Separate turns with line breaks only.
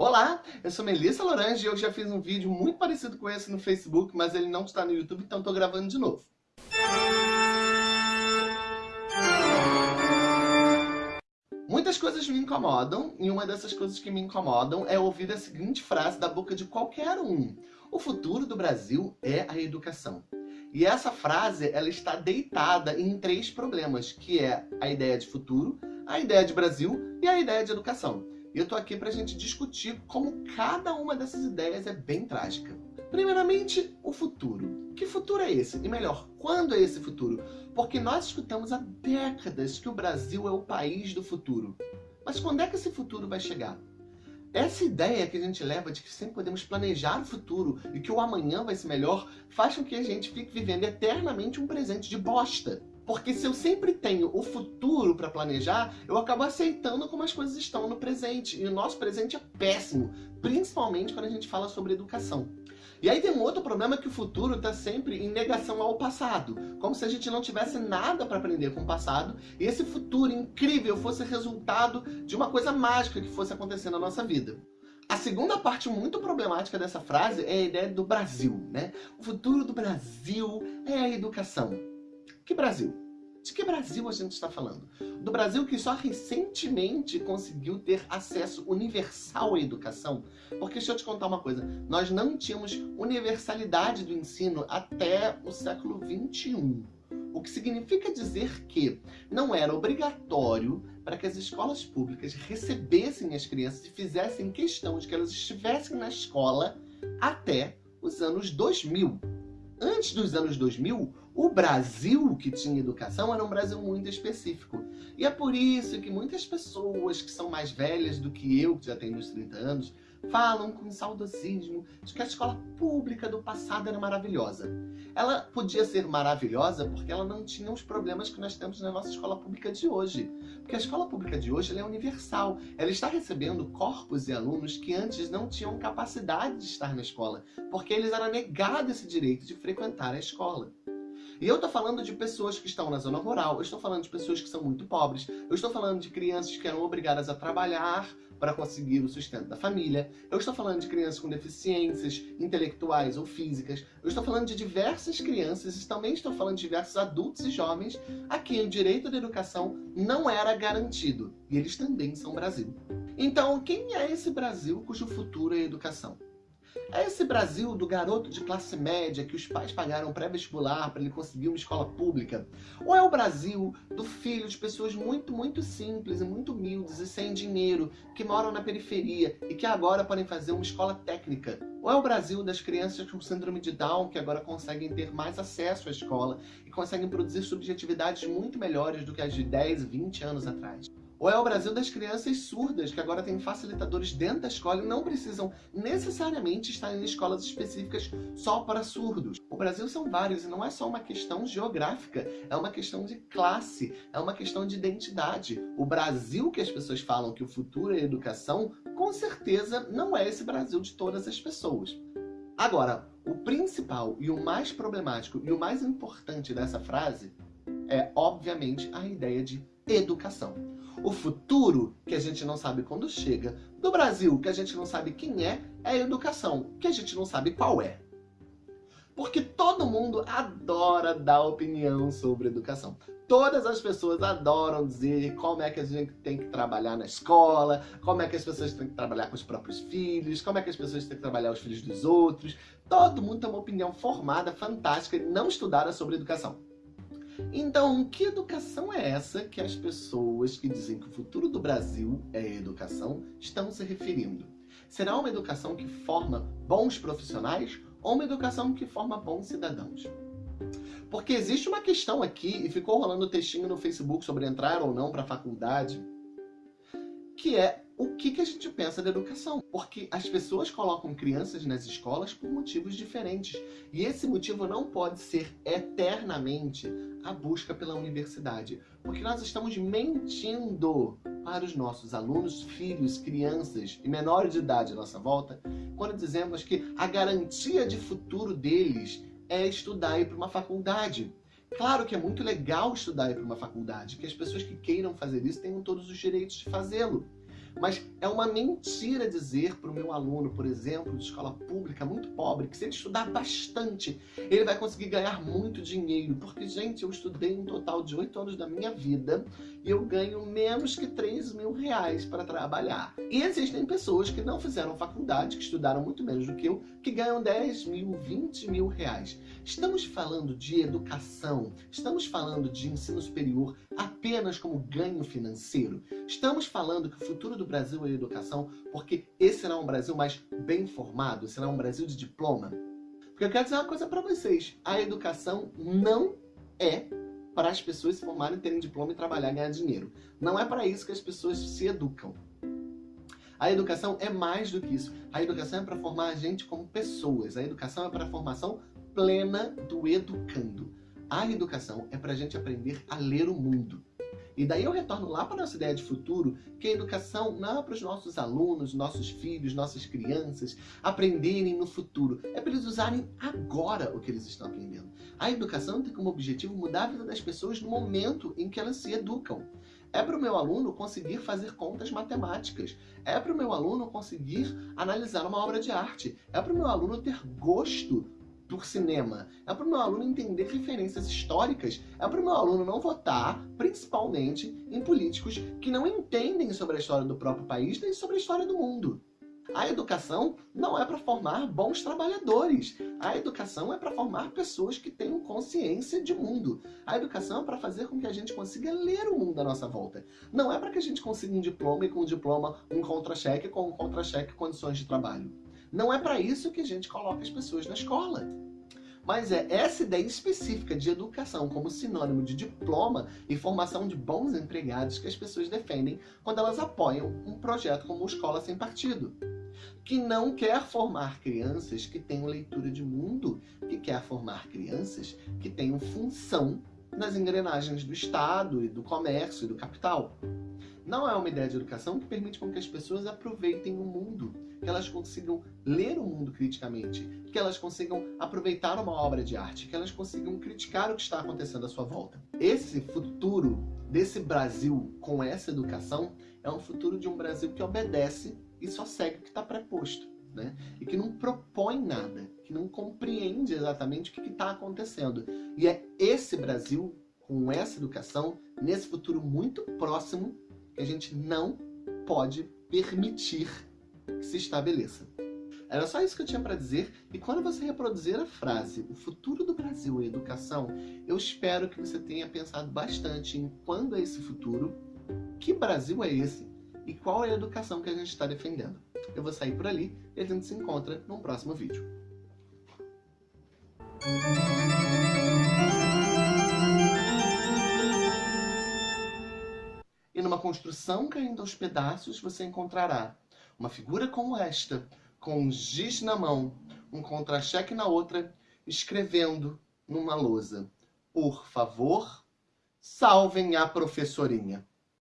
Olá, eu sou Melissa Lorange e eu já fiz um vídeo muito parecido com esse no Facebook, mas ele não está no YouTube, então estou gravando de novo. Muitas coisas me incomodam, e uma dessas coisas que me incomodam é ouvir a seguinte frase da boca de qualquer um. O futuro do Brasil é a educação. E essa frase, ela está deitada em três problemas, que é a ideia de futuro, a ideia de Brasil e a ideia de educação. E eu tô aqui pra gente discutir como cada uma dessas ideias é bem trágica. Primeiramente, o futuro. Que futuro é esse? E melhor, quando é esse futuro? Porque nós escutamos há décadas que o Brasil é o país do futuro. Mas quando é que esse futuro vai chegar? Essa ideia que a gente leva de que sempre podemos planejar o futuro e que o amanhã vai ser melhor, faz com que a gente fique vivendo eternamente um presente de bosta. Porque se eu sempre tenho o futuro para planejar, eu acabo aceitando como as coisas estão no presente. E o nosso presente é péssimo, principalmente quando a gente fala sobre educação. E aí tem um outro problema que o futuro está sempre em negação ao passado. Como se a gente não tivesse nada para aprender com o passado e esse futuro incrível fosse resultado de uma coisa mágica que fosse acontecer na nossa vida. A segunda parte muito problemática dessa frase é a ideia do Brasil, né? O futuro do Brasil é a educação. Que Brasil? De que Brasil a gente está falando? Do Brasil que só recentemente conseguiu ter acesso universal à educação? Porque deixa eu te contar uma coisa, nós não tínhamos universalidade do ensino até o século XXI. O que significa dizer que não era obrigatório para que as escolas públicas recebessem as crianças e fizessem questão de que elas estivessem na escola até os anos 2000. Antes dos anos 2000, o Brasil que tinha educação era um Brasil muito específico. E é por isso que muitas pessoas que são mais velhas do que eu, que já tenho uns 30 anos, falam com saudosismo de que a escola pública do passado era maravilhosa. Ela podia ser maravilhosa porque ela não tinha os problemas que nós temos na nossa escola pública de hoje. Porque a escola pública de hoje é universal. Ela está recebendo corpos e alunos que antes não tinham capacidade de estar na escola, porque eles eram negados esse direito de frequentar a escola. E eu estou falando de pessoas que estão na zona rural, eu estou falando de pessoas que são muito pobres, eu estou falando de crianças que eram obrigadas a trabalhar para conseguir o sustento da família, eu estou falando de crianças com deficiências intelectuais ou físicas, eu estou falando de diversas crianças e também estou falando de diversos adultos e jovens a quem o direito à educação não era garantido, e eles também são Brasil. Então, quem é esse Brasil cujo futuro é educação? É esse Brasil do garoto de classe média que os pais pagaram pré-vestibular para ele conseguir uma escola pública? Ou é o Brasil do filho de pessoas muito, muito simples e muito humildes e sem dinheiro, que moram na periferia e que agora podem fazer uma escola técnica? Ou é o Brasil das crianças com síndrome de Down que agora conseguem ter mais acesso à escola e conseguem produzir subjetividades muito melhores do que as de 10, 20 anos atrás? Ou é o Brasil das crianças surdas, que agora tem facilitadores dentro da escola e não precisam necessariamente estar em escolas específicas só para surdos. O Brasil são vários e não é só uma questão geográfica, é uma questão de classe, é uma questão de identidade. O Brasil que as pessoas falam que o futuro é educação, com certeza não é esse Brasil de todas as pessoas. Agora, o principal e o mais problemático e o mais importante dessa frase é, obviamente, a ideia de educação. O futuro, que a gente não sabe quando chega, do Brasil, que a gente não sabe quem é, é a educação, que a gente não sabe qual é. Porque todo mundo adora dar opinião sobre educação. Todas as pessoas adoram dizer como é que a gente tem que trabalhar na escola, como é que as pessoas têm que trabalhar com os próprios filhos, como é que as pessoas têm que trabalhar os filhos dos outros. Todo mundo tem uma opinião formada, fantástica e não estudada sobre educação. Então, que educação é essa que as pessoas que dizem que o futuro do Brasil é educação estão se referindo? Será uma educação que forma bons profissionais ou uma educação que forma bons cidadãos? Porque existe uma questão aqui, e ficou rolando textinho no Facebook sobre entrar ou não para a faculdade, que é o que, que a gente pensa da educação. Porque as pessoas colocam crianças nas escolas por motivos diferentes. E esse motivo não pode ser eternamente a busca pela universidade. Porque nós estamos mentindo para os nossos alunos, filhos, crianças e menores de idade à nossa volta, quando dizemos que a garantia de futuro deles é estudar e ir para uma faculdade. Claro que é muito legal estudar e ir para uma faculdade, que as pessoas que queiram fazer isso tenham todos os direitos de fazê-lo. Mas é uma mentira dizer para o meu aluno, por exemplo, de escola pública muito pobre, que se ele estudar bastante, ele vai conseguir ganhar muito dinheiro. Porque, gente, eu estudei um total de oito anos da minha vida e eu ganho menos que 3 mil reais para trabalhar. E existem pessoas que não fizeram faculdade, que estudaram muito menos do que eu, que ganham 10 mil, 20 mil reais. Estamos falando de educação, estamos falando de ensino superior apenas como ganho financeiro. Estamos falando que o futuro do Brasil é a educação, porque esse será um Brasil mais bem formado, será um Brasil de diploma. Porque eu quero dizer uma coisa para vocês, a educação não é para as pessoas se formarem, terem diploma e trabalhar e ganhar dinheiro. Não é para isso que as pessoas se educam. A educação é mais do que isso. A educação é para formar a gente como pessoas. A educação é para a formação plena do educando. A educação é para a gente aprender a ler o mundo. E daí eu retorno lá para a nossa ideia de futuro, que a educação não é para os nossos alunos, nossos filhos, nossas crianças aprenderem no futuro. É para eles usarem agora o que eles estão aprendendo. A educação tem como objetivo mudar a vida das pessoas no momento em que elas se educam. É para o meu aluno conseguir fazer contas matemáticas. É para o meu aluno conseguir analisar uma obra de arte. É para o meu aluno ter gosto por cinema. É para o meu aluno entender referências históricas. É para o meu aluno não votar, principalmente, em políticos que não entendem sobre a história do próprio país nem sobre a história do mundo. A educação não é para formar bons trabalhadores. A educação é para formar pessoas que tenham consciência de mundo. A educação é para fazer com que a gente consiga ler o mundo à nossa volta. Não é para que a gente consiga um diploma e com um diploma um contra-cheque, com um contra-cheque condições de trabalho. Não é para isso que a gente coloca as pessoas na escola. Mas é essa ideia específica de educação como sinônimo de diploma e formação de bons empregados que as pessoas defendem quando elas apoiam um projeto como Escola Sem Partido. Que não quer formar crianças que tenham leitura de mundo, que quer formar crianças que tenham função nas engrenagens do Estado e do comércio e do capital. Não é uma ideia de educação que permite com que as pessoas aproveitem o mundo, que elas consigam ler o mundo criticamente, que elas consigam aproveitar uma obra de arte, que elas consigam criticar o que está acontecendo à sua volta. Esse futuro desse Brasil com essa educação é um futuro de um Brasil que obedece e só segue o que está preposto. Né? E que não propõe nada, que não compreende exatamente o que está acontecendo. E é esse Brasil, com essa educação, nesse futuro muito próximo, a gente não pode permitir que se estabeleça. Era só isso que eu tinha para dizer, e quando você reproduzir a frase o futuro do Brasil é educação, eu espero que você tenha pensado bastante em quando é esse futuro, que Brasil é esse e qual é a educação que a gente está defendendo. Eu vou sair por ali e a gente se encontra num próximo vídeo. E numa construção caindo aos pedaços, você encontrará uma figura como esta, com um giz na mão, um contra-cheque na outra, escrevendo numa lousa. Por favor, salvem a professorinha.